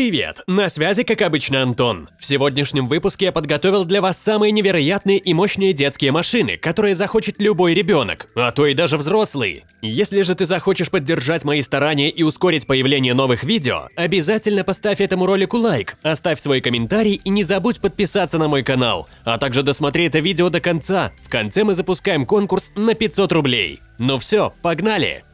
Привет! На связи, как обычно, Антон. В сегодняшнем выпуске я подготовил для вас самые невероятные и мощные детские машины, которые захочет любой ребенок, а то и даже взрослый. Если же ты захочешь поддержать мои старания и ускорить появление новых видео, обязательно поставь этому ролику лайк, оставь свой комментарий и не забудь подписаться на мой канал, а также досмотри это видео до конца. В конце мы запускаем конкурс на 500 рублей. Ну все, погнали!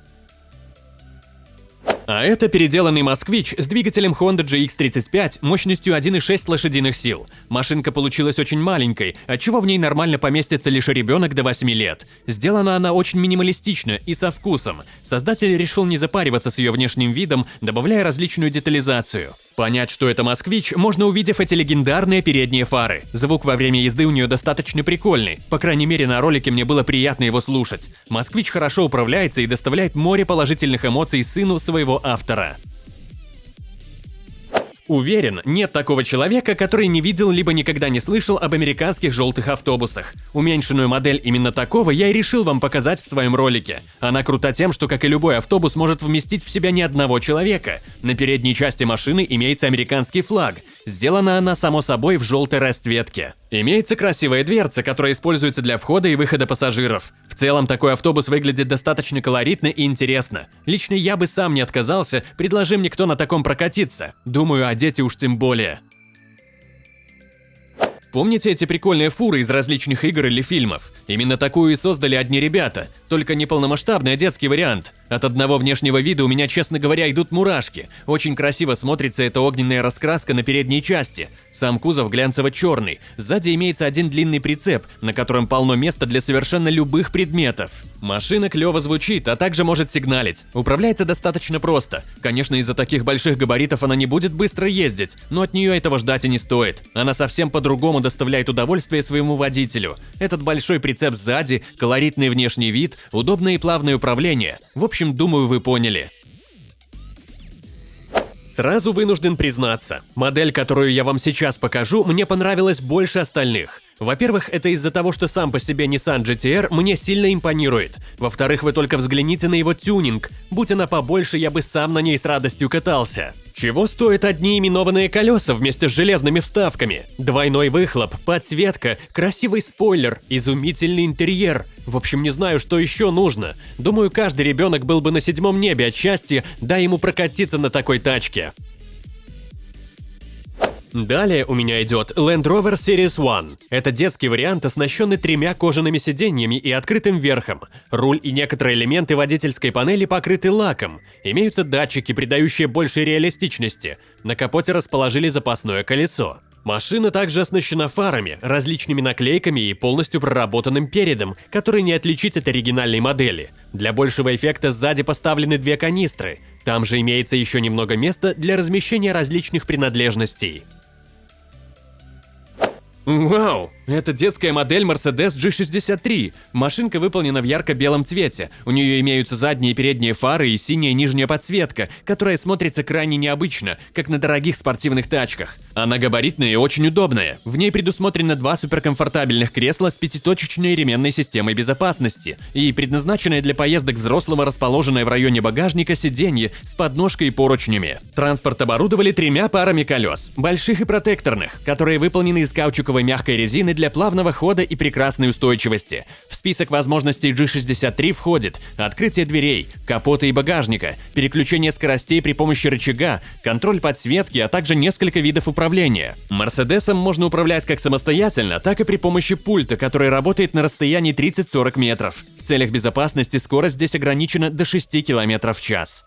А это переделанный «Москвич» с двигателем Honda GX35 мощностью 1,6 лошадиных сил. Машинка получилась очень маленькой, отчего в ней нормально поместится лишь ребенок до 8 лет. Сделана она очень минималистично и со вкусом. Создатель решил не запариваться с ее внешним видом, добавляя различную детализацию. Понять, что это «Москвич», можно увидев эти легендарные передние фары. Звук во время езды у нее достаточно прикольный, по крайней мере на ролике мне было приятно его слушать. «Москвич» хорошо управляется и доставляет море положительных эмоций сыну своего автора. Уверен, нет такого человека, который не видел либо никогда не слышал об американских желтых автобусах. Уменьшенную модель именно такого я и решил вам показать в своем ролике. Она крута тем, что, как и любой автобус, может вместить в себя не одного человека. На передней части машины имеется американский флаг. Сделана она, само собой, в желтой расцветке. Имеется красивая дверца, которая используется для входа и выхода пассажиров. В целом, такой автобус выглядит достаточно колоритно и интересно. Лично я бы сам не отказался, предложи мне кто на таком прокатиться. Думаю, а дети уж тем более. Помните эти прикольные фуры из различных игр или фильмов? Именно такую и создали одни ребята, только не полномасштабный, а детский вариант. От одного внешнего вида у меня, честно говоря, идут мурашки. Очень красиво смотрится эта огненная раскраска на передней части. Сам кузов глянцево-черный. Сзади имеется один длинный прицеп, на котором полно места для совершенно любых предметов. Машина клево звучит, а также может сигналить. Управляется достаточно просто. Конечно, из-за таких больших габаритов она не будет быстро ездить, но от нее этого ждать и не стоит. Она совсем по-другому доставляет удовольствие своему водителю. Этот большой прицеп сзади, колоритный внешний вид, удобное и плавное управление. В общем, думаю, вы поняли. Сразу вынужден признаться, модель, которую я вам сейчас покажу, мне понравилась больше остальных. Во-первых, это из-за того, что сам по себе Nissan GT-R мне сильно импонирует. Во-вторых, вы только взгляните на его тюнинг. Будь она побольше, я бы сам на ней с радостью катался. Чего стоят одни именованные колеса вместе с железными вставками? Двойной выхлоп, подсветка, красивый спойлер, изумительный интерьер. В общем, не знаю, что еще нужно. Думаю, каждый ребенок был бы на седьмом небе от счастья, дай ему прокатиться на такой тачке. Далее у меня идет Land Rover Series One. Это детский вариант, оснащенный тремя кожаными сиденьями и открытым верхом. Руль и некоторые элементы водительской панели покрыты лаком. Имеются датчики, придающие больше реалистичности. На капоте расположили запасное колесо. Машина также оснащена фарами, различными наклейками и полностью проработанным передом, который не отличить от оригинальной модели. Для большего эффекта сзади поставлены две канистры. Там же имеется еще немного места для размещения различных принадлежностей. Вау! Это детская модель Mercedes G63. Машинка выполнена в ярко-белом цвете. У нее имеются задние и передние фары и синяя нижняя подсветка, которая смотрится крайне необычно, как на дорогих спортивных тачках. Она габаритная и очень удобная. В ней предусмотрено два суперкомфортабельных кресла с пятиточечной ременной системой безопасности и предназначенное для поездок взрослого расположенное в районе багажника сиденье с подножкой и поручнями. Транспорт оборудовали тремя парами колес, больших и протекторных, которые выполнены из каучуковой мягкой резины для плавного хода и прекрасной устойчивости. В список возможностей G63 входит открытие дверей, капота и багажника, переключение скоростей при помощи рычага, контроль подсветки, а также несколько видов управления. Мерседесом можно управлять как самостоятельно, так и при помощи пульта, который работает на расстоянии 30-40 метров. В целях безопасности скорость здесь ограничена до 6 км в час.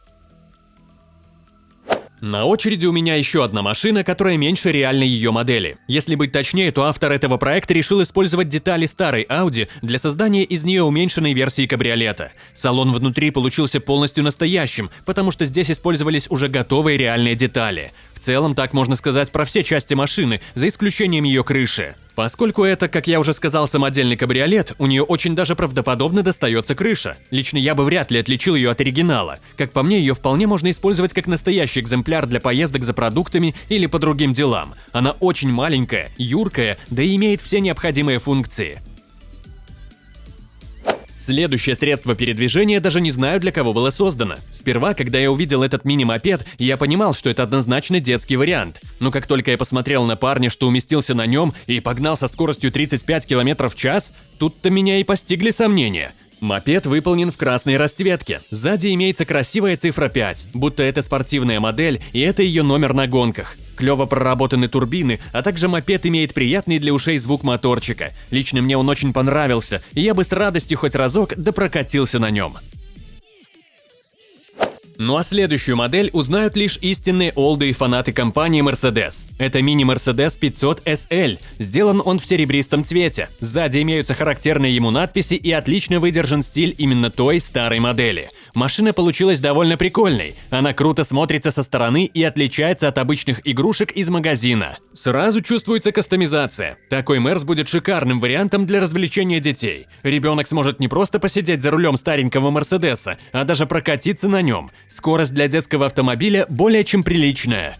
На очереди у меня еще одна машина, которая меньше реальной ее модели. Если быть точнее, то автор этого проекта решил использовать детали старой Audi для создания из нее уменьшенной версии кабриолета. Салон внутри получился полностью настоящим, потому что здесь использовались уже готовые реальные детали. В целом, так можно сказать про все части машины, за исключением ее крыши. Поскольку это, как я уже сказал, самодельный кабриолет, у нее очень даже правдоподобно достается крыша. Лично я бы вряд ли отличил ее от оригинала. Как по мне, ее вполне можно использовать как настоящий экземпляр для поездок за продуктами или по другим делам. Она очень маленькая, юркая, да и имеет все необходимые функции. Следующее средство передвижения даже не знаю, для кого было создано. Сперва, когда я увидел этот мини-мопед, я понимал, что это однозначно детский вариант. Но как только я посмотрел на парня, что уместился на нем и погнал со скоростью 35 км в час, тут-то меня и постигли сомнения. Мопед выполнен в красной расцветке. Сзади имеется красивая цифра 5, будто это спортивная модель и это ее номер на гонках. Клево проработаны турбины, а также мопед имеет приятный для ушей звук моторчика. Лично мне он очень понравился, и я бы с радостью хоть разок допрокатился на нем. Ну а следующую модель узнают лишь истинные олды и фанаты компании Mercedes. Это мини-Mercedes 500 SL. Сделан он в серебристом цвете. Сзади имеются характерные ему надписи и отлично выдержан стиль именно той старой модели. Машина получилась довольно прикольной. Она круто смотрится со стороны и отличается от обычных игрушек из магазина. Сразу чувствуется кастомизация. Такой Мерс будет шикарным вариантом для развлечения детей. Ребенок сможет не просто посидеть за рулем старенького Мерседеса, а даже прокатиться на нем. Скорость для детского автомобиля более чем приличная.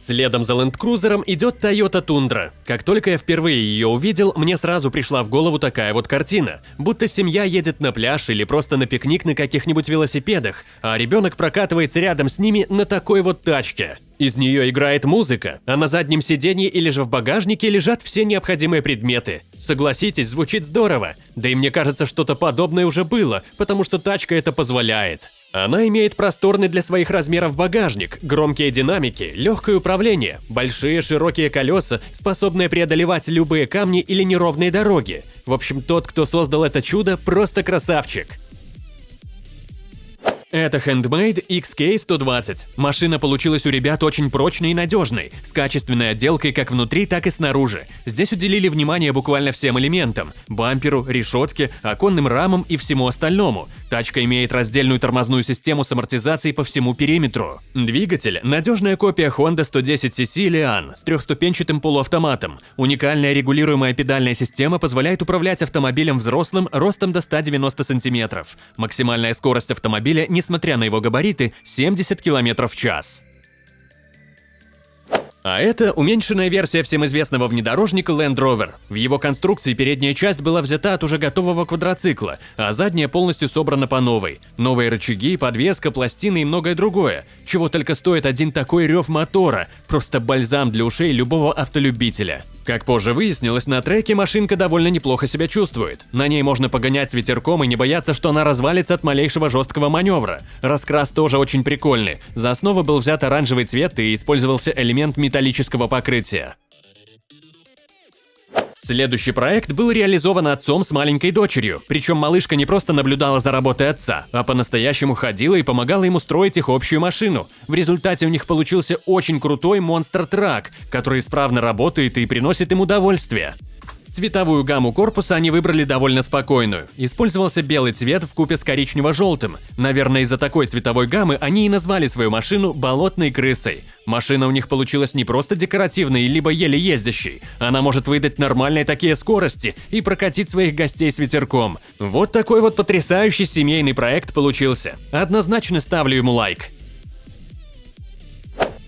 Следом за Cruiser идет Toyota Tundra. Как только я впервые ее увидел, мне сразу пришла в голову такая вот картина. Будто семья едет на пляж или просто на пикник на каких-нибудь велосипедах, а ребенок прокатывается рядом с ними на такой вот тачке. Из нее играет музыка, а на заднем сиденье или же в багажнике лежат все необходимые предметы. Согласитесь, звучит здорово. Да и мне кажется, что-то подобное уже было, потому что тачка это позволяет. Она имеет просторный для своих размеров багажник, громкие динамики, легкое управление, большие широкие колеса, способные преодолевать любые камни или неровные дороги. В общем, тот, кто создал это чудо, просто красавчик. Это Handmade XK120. Машина получилась у ребят очень прочной и надежной, с качественной отделкой как внутри, так и снаружи. Здесь уделили внимание буквально всем элементам – бамперу, решетке, оконным рамам и всему остальному. Тачка имеет раздельную тормозную систему с амортизацией по всему периметру. Двигатель – надежная копия Honda 110cc Lian с трехступенчатым полуавтоматом. Уникальная регулируемая педальная система позволяет управлять автомобилем взрослым ростом до 190 см. Максимальная скорость автомобиля, несмотря на его габариты, 70 км в час. А это уменьшенная версия всем известного внедорожника Land Rover. В его конструкции передняя часть была взята от уже готового квадроцикла, а задняя полностью собрана по новой. Новые рычаги, подвеска, пластины и многое другое. Чего только стоит один такой рев мотора. Просто бальзам для ушей любого автолюбителя. Как позже выяснилось, на треке машинка довольно неплохо себя чувствует. На ней можно погонять с ветерком и не бояться, что она развалится от малейшего жесткого маневра. Раскрас тоже очень прикольный. За основу был взят оранжевый цвет и использовался элемент металлического покрытия. Следующий проект был реализован отцом с маленькой дочерью, причем малышка не просто наблюдала за работой отца, а по-настоящему ходила и помогала ему строить их общую машину. В результате у них получился очень крутой монстр-трак, который исправно работает и приносит им удовольствие. Цветовую гамму корпуса они выбрали довольно спокойную. Использовался белый цвет в купе с коричнево-желтым. Наверное, из-за такой цветовой гаммы они и назвали свою машину «болотной крысой». Машина у них получилась не просто декоративной, либо еле ездящей. Она может выдать нормальные такие скорости и прокатить своих гостей с ветерком. Вот такой вот потрясающий семейный проект получился. Однозначно ставлю ему лайк.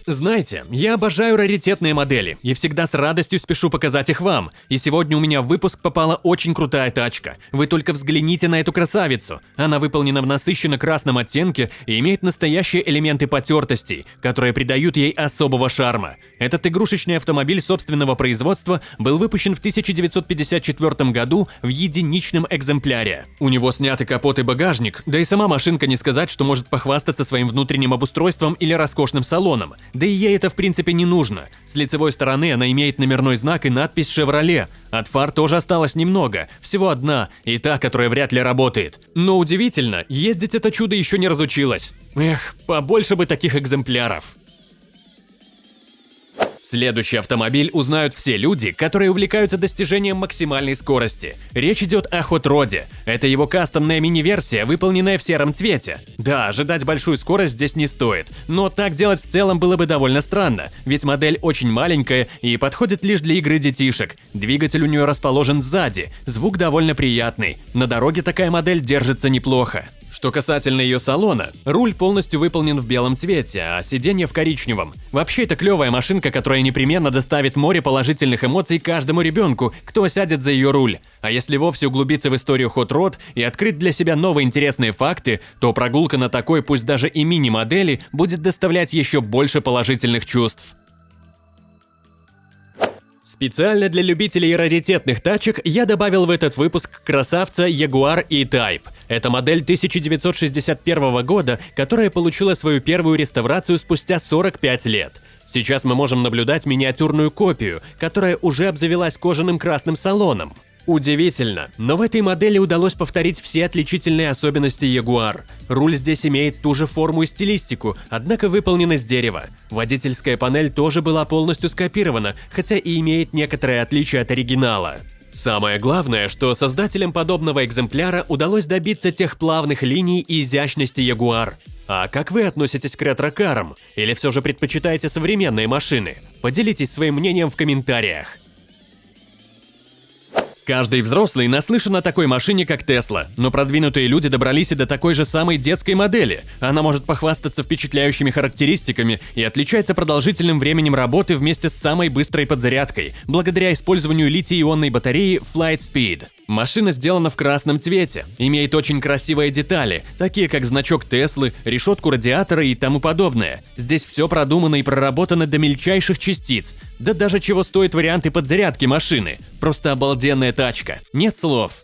Знаете, я обожаю раритетные модели и всегда с радостью спешу показать их вам. И сегодня у меня в выпуск попала очень крутая тачка. Вы только взгляните на эту красавицу. Она выполнена в насыщенно красном оттенке и имеет настоящие элементы потертостей, которые придают ей особого шарма. Этот игрушечный автомобиль собственного производства был выпущен в 1954 году в единичном экземпляре. У него сняты капот и багажник, да и сама машинка не сказать, что может похвастаться своим внутренним обустройством или роскошным салоном. Да и ей это в принципе не нужно. С лицевой стороны она имеет номерной знак и надпись «Шевроле». От фар тоже осталось немного, всего одна, и та, которая вряд ли работает. Но удивительно, ездить это чудо еще не разучилось. Эх, побольше бы таких экземпляров. Следующий автомобиль узнают все люди, которые увлекаются достижением максимальной скорости. Речь идет о Hot Rod. Это его кастомная мини-версия, выполненная в сером цвете. Да, ожидать большую скорость здесь не стоит, но так делать в целом было бы довольно странно, ведь модель очень маленькая и подходит лишь для игры детишек. Двигатель у нее расположен сзади, звук довольно приятный. На дороге такая модель держится неплохо. Что касательно ее салона, руль полностью выполнен в белом цвете, а сиденье в коричневом. Вообще это клевая машинка, которая непременно доставит море положительных эмоций каждому ребенку, кто сядет за ее руль. А если вовсе углубиться в историю Hot Rod и открыть для себя новые интересные факты, то прогулка на такой, пусть даже и мини-модели, будет доставлять еще больше положительных чувств. Специально для любителей раритетных тачек я добавил в этот выпуск красавца Jaguar E-Type. Это модель 1961 года, которая получила свою первую реставрацию спустя 45 лет. Сейчас мы можем наблюдать миниатюрную копию, которая уже обзавелась кожаным красным салоном. Удивительно, но в этой модели удалось повторить все отличительные особенности Jaguar. Руль здесь имеет ту же форму и стилистику, однако выполнен из дерева. Водительская панель тоже была полностью скопирована, хотя и имеет некоторые отличия от оригинала. Самое главное, что создателям подобного экземпляра удалось добиться тех плавных линий и изящности Jaguar. А как вы относитесь к ретро-карам? Или все же предпочитаете современные машины? Поделитесь своим мнением в комментариях. Каждый взрослый наслышан о такой машине, как Тесла, но продвинутые люди добрались и до такой же самой детской модели. Она может похвастаться впечатляющими характеристиками и отличается продолжительным временем работы вместе с самой быстрой подзарядкой, благодаря использованию литий-ионной батареи Flight Speed. Машина сделана в красном цвете, имеет очень красивые детали, такие как значок Теслы, решетку радиатора и тому подобное. Здесь все продумано и проработано до мельчайших частиц. Да даже чего стоят варианты подзарядки машины. Просто обалденная тачка. Нет слов.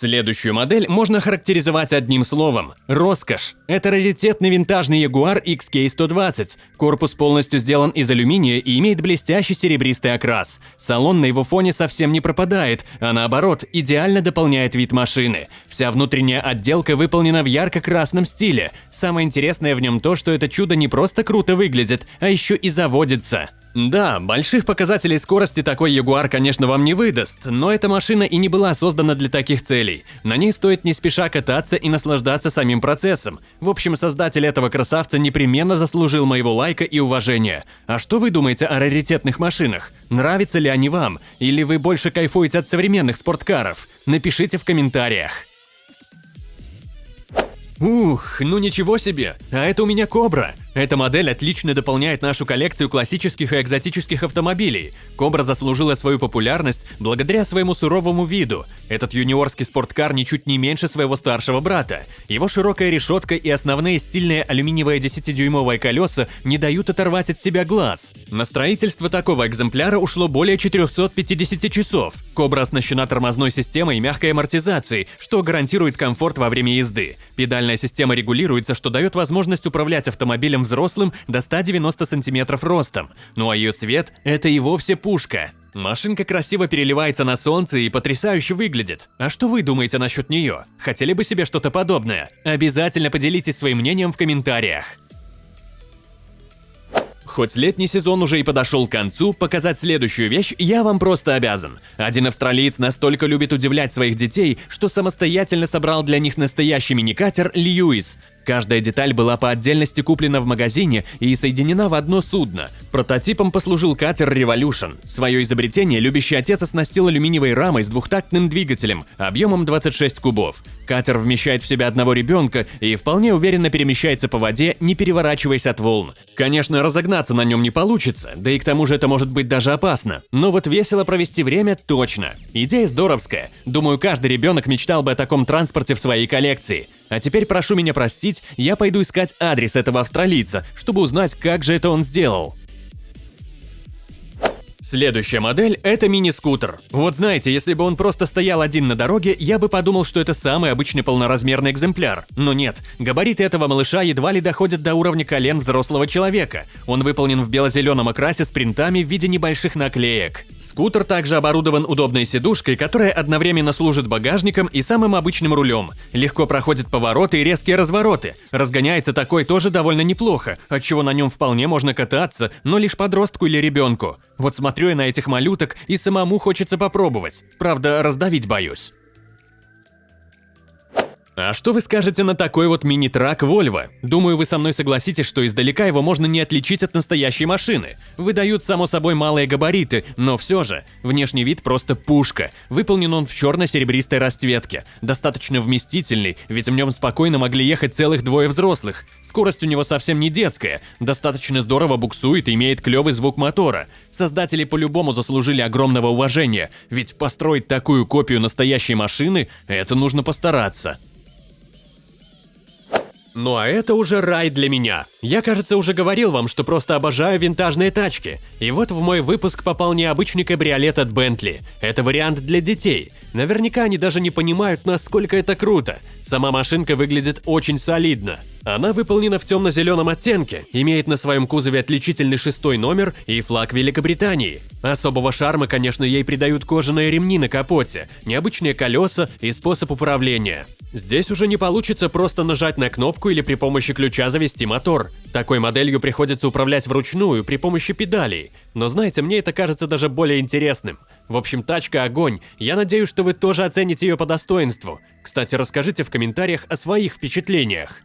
Следующую модель можно характеризовать одним словом – роскошь. Это раритетный винтажный Jaguar XK120. Корпус полностью сделан из алюминия и имеет блестящий серебристый окрас. Салон на его фоне совсем не пропадает, а наоборот, идеально дополняет вид машины. Вся внутренняя отделка выполнена в ярко-красном стиле. Самое интересное в нем то, что это чудо не просто круто выглядит, а еще и заводится. Да, больших показателей скорости такой Ягуар, конечно, вам не выдаст, но эта машина и не была создана для таких целей. На ней стоит не спеша кататься и наслаждаться самим процессом. В общем, создатель этого красавца непременно заслужил моего лайка и уважения. А что вы думаете о раритетных машинах? Нравятся ли они вам? Или вы больше кайфуете от современных спорткаров? Напишите в комментариях. Ух, ну ничего себе, а это у меня Кобра. Эта модель отлично дополняет нашу коллекцию классических и экзотических автомобилей. Кобра заслужила свою популярность благодаря своему суровому виду. Этот юниорский спорткар ничуть не меньше своего старшего брата. Его широкая решетка и основные стильные алюминиевые 10-дюймовые колеса не дают оторвать от себя глаз. На строительство такого экземпляра ушло более 450 часов. Кобра оснащена тормозной системой и мягкой амортизацией, что гарантирует комфорт во время езды. Педальная система регулируется, что дает возможность управлять автомобилем взрослым до 190 сантиметров ростом. Ну а ее цвет – это и вовсе пушка. Машинка красиво переливается на солнце и потрясающе выглядит. А что вы думаете насчет нее? Хотели бы себе что-то подобное? Обязательно поделитесь своим мнением в комментариях. Хоть летний сезон уже и подошел к концу, показать следующую вещь я вам просто обязан. Один австралиец настолько любит удивлять своих детей, что самостоятельно собрал для них настоящий мини-катер Льюис. Каждая деталь была по отдельности куплена в магазине и соединена в одно судно. Прототипом послужил катер Revolution. Свое изобретение любящий отец оснастил алюминиевой рамой с двухтактным двигателем объемом 26 кубов. Катер вмещает в себя одного ребенка и вполне уверенно перемещается по воде, не переворачиваясь от волн. Конечно, разогнаться на нем не получится, да и к тому же это может быть даже опасно. Но вот весело провести время точно. Идея здоровская. Думаю, каждый ребенок мечтал бы о таком транспорте в своей коллекции. А теперь прошу меня простить, я пойду искать адрес этого австралийца, чтобы узнать, как же это он сделал. Следующая модель – это мини-скутер. Вот знаете, если бы он просто стоял один на дороге, я бы подумал, что это самый обычный полноразмерный экземпляр. Но нет, габариты этого малыша едва ли доходят до уровня колен взрослого человека. Он выполнен в бело-зеленом окрасе с принтами в виде небольших наклеек. Скутер также оборудован удобной сидушкой, которая одновременно служит багажником и самым обычным рулем. Легко проходит повороты и резкие развороты. Разгоняется такой тоже довольно неплохо, отчего на нем вполне можно кататься, но лишь подростку или ребенку. Вот смотрю я на этих малюток и самому хочется попробовать. Правда, раздавить боюсь. А что вы скажете на такой вот мини-трак Volvo? Думаю, вы со мной согласитесь, что издалека его можно не отличить от настоящей машины. Выдают, само собой, малые габариты, но все же, внешний вид просто пушка. Выполнен он в черно-серебристой расцветке. Достаточно вместительный, ведь в нем спокойно могли ехать целых двое взрослых. Скорость у него совсем не детская, достаточно здорово буксует и имеет клевый звук мотора. Создатели по-любому заслужили огромного уважения, ведь построить такую копию настоящей машины – это нужно постараться. Ну а это уже рай для меня. Я, кажется, уже говорил вам, что просто обожаю винтажные тачки. И вот в мой выпуск попал необычный кабриолет от Bentley. Это вариант для детей. Наверняка они даже не понимают, насколько это круто. Сама машинка выглядит очень солидно. Она выполнена в темно-зеленом оттенке, имеет на своем кузове отличительный шестой номер и флаг Великобритании. Особого шарма, конечно, ей придают кожаные ремни на капоте, необычные колеса и способ управления. Здесь уже не получится просто нажать на кнопку или при помощи ключа завести мотор. Такой моделью приходится управлять вручную при помощи педалей. Но знаете, мне это кажется даже более интересным. В общем, тачка огонь. Я надеюсь, что вы тоже оцените ее по достоинству. Кстати, расскажите в комментариях о своих впечатлениях.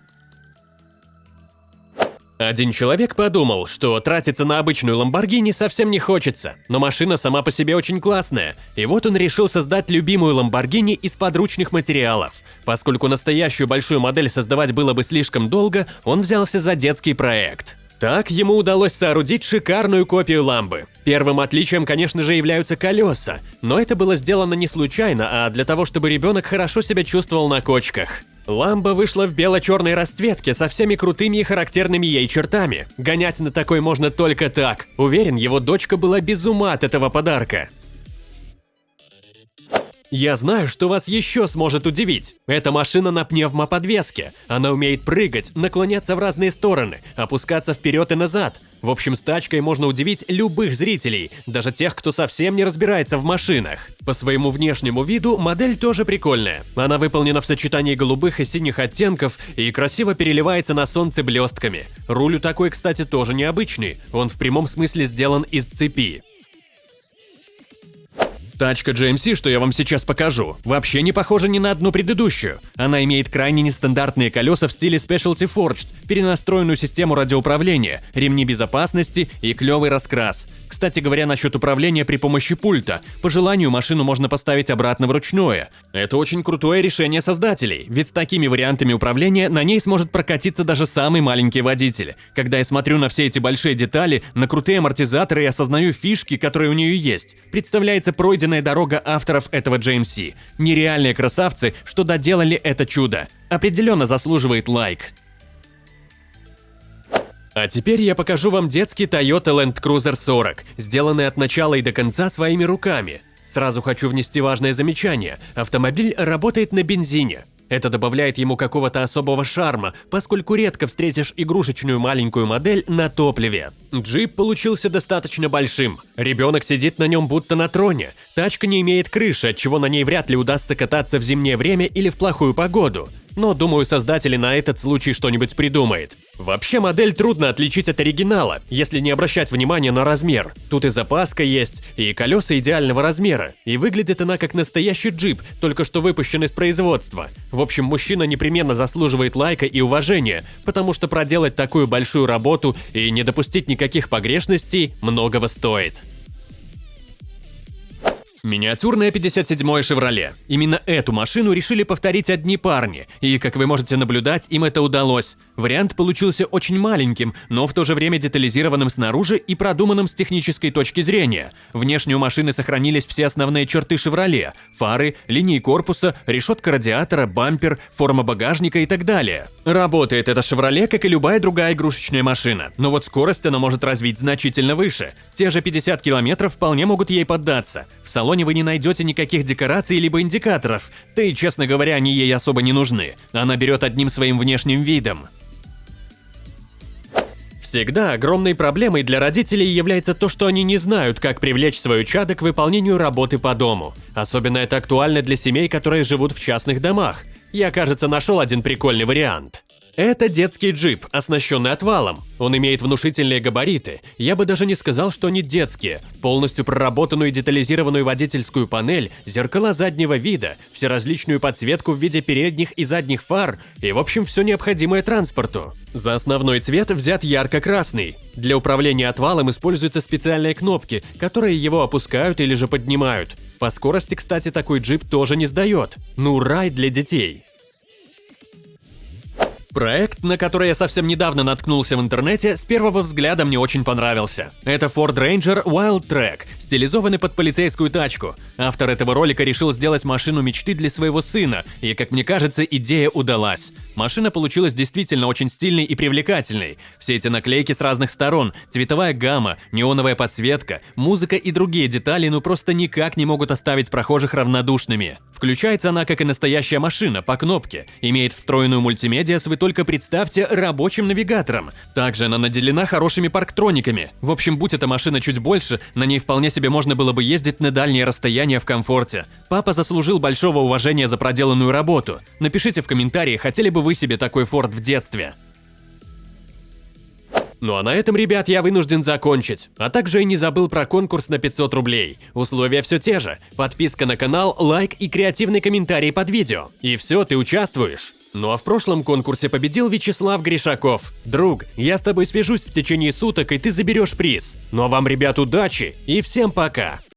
Один человек подумал, что тратиться на обычную Ламборгини совсем не хочется, но машина сама по себе очень классная, и вот он решил создать любимую Ламборгини из подручных материалов. Поскольку настоящую большую модель создавать было бы слишком долго, он взялся за детский проект. Так ему удалось соорудить шикарную копию ламбы. Первым отличием, конечно же, являются колеса, но это было сделано не случайно, а для того, чтобы ребенок хорошо себя чувствовал на кочках. Ламба вышла в бело-черной расцветке со всеми крутыми и характерными ей чертами. Гонять на такой можно только так. Уверен, его дочка была без ума от этого подарка. Я знаю, что вас еще сможет удивить. Эта машина на пневмоподвеске. Она умеет прыгать, наклоняться в разные стороны, опускаться вперед и назад. В общем, с тачкой можно удивить любых зрителей, даже тех, кто совсем не разбирается в машинах. По своему внешнему виду модель тоже прикольная. Она выполнена в сочетании голубых и синих оттенков и красиво переливается на солнце блестками. Руль у такой, кстати, тоже необычный. Он в прямом смысле сделан из цепи. Тачка GMC, что я вам сейчас покажу, вообще не похожа ни на одну предыдущую. Она имеет крайне нестандартные колеса в стиле Specialty Forged, перенастроенную систему радиоуправления, ремни безопасности и клевый раскрас. Кстати говоря, насчет управления при помощи пульта. По желанию машину можно поставить обратно вручную. Это очень крутое решение создателей, ведь с такими вариантами управления на ней сможет прокатиться даже самый маленький водитель. Когда я смотрю на все эти большие детали, на крутые амортизаторы и осознаю фишки, которые у нее есть, представляется пройденная пройденная дорога авторов этого GMC. Нереальные красавцы, что доделали это чудо. Определенно заслуживает лайк. А теперь я покажу вам детский Toyota Land Cruiser 40, сделанный от начала и до конца своими руками. Сразу хочу внести важное замечание. Автомобиль работает на бензине. Это добавляет ему какого-то особого шарма, поскольку редко встретишь игрушечную маленькую модель на топливе. Джип получился достаточно большим. Ребенок сидит на нем будто на троне. Тачка не имеет крыши, отчего на ней вряд ли удастся кататься в зимнее время или в плохую погоду но думаю, создатели на этот случай что-нибудь придумает. Вообще модель трудно отличить от оригинала, если не обращать внимания на размер. Тут и запаска есть, и колеса идеального размера, и выглядит она как настоящий джип, только что выпущен из производства. В общем, мужчина непременно заслуживает лайка и уважения, потому что проделать такую большую работу и не допустить никаких погрешностей многого стоит. Миниатюрная 57-я «Шевроле». Именно эту машину решили повторить одни парни, и, как вы можете наблюдать, им это удалось. Вариант получился очень маленьким, но в то же время детализированным снаружи и продуманным с технической точки зрения. Внешне у машины сохранились все основные черты «Шевроле» – фары, линии корпуса, решетка радиатора, бампер, форма багажника и так далее. Работает эта «Шевроле», как и любая другая игрушечная машина, но вот скорость она может развить значительно выше. Те же 50 км вполне могут ей поддаться. В салоне салоне вы не найдете никаких декораций либо индикаторов, да и, честно говоря, они ей особо не нужны. Она берет одним своим внешним видом. Всегда огромной проблемой для родителей является то, что они не знают, как привлечь свою чадо к выполнению работы по дому. Особенно это актуально для семей, которые живут в частных домах. Я, кажется, нашел один прикольный вариант. Это детский джип, оснащенный отвалом. Он имеет внушительные габариты. Я бы даже не сказал, что они детские. Полностью проработанную и детализированную водительскую панель, зеркала заднего вида, всеразличную подсветку в виде передних и задних фар и, в общем, все необходимое транспорту. За основной цвет взят ярко-красный. Для управления отвалом используются специальные кнопки, которые его опускают или же поднимают. По скорости, кстати, такой джип тоже не сдает. Ну, рай для детей. Проект, на который я совсем недавно наткнулся в интернете, с первого взгляда мне очень понравился. Это Ford Ranger Wild Track, стилизованный под полицейскую тачку. Автор этого ролика решил сделать машину мечты для своего сына, и, как мне кажется, идея удалась. Машина получилась действительно очень стильной и привлекательной. Все эти наклейки с разных сторон, цветовая гамма, неоновая подсветка, музыка и другие детали ну просто никак не могут оставить прохожих равнодушными. Включается она как и настоящая машина, по кнопке, имеет встроенную мультимедиа с только представьте рабочим навигатором. Также она наделена хорошими парктрониками. В общем, будь эта машина чуть больше, на ней вполне себе можно было бы ездить на дальние расстояния в комфорте. Папа заслужил большого уважения за проделанную работу. Напишите в комментарии, хотели бы вы себе такой Форд в детстве. Ну а на этом, ребят, я вынужден закончить. А также и не забыл про конкурс на 500 рублей. Условия все те же. Подписка на канал, лайк и креативный комментарий под видео. И все, ты участвуешь. Ну а в прошлом конкурсе победил Вячеслав Гришаков. Друг, я с тобой свяжусь в течение суток, и ты заберешь приз. Ну а вам, ребят, удачи и всем пока!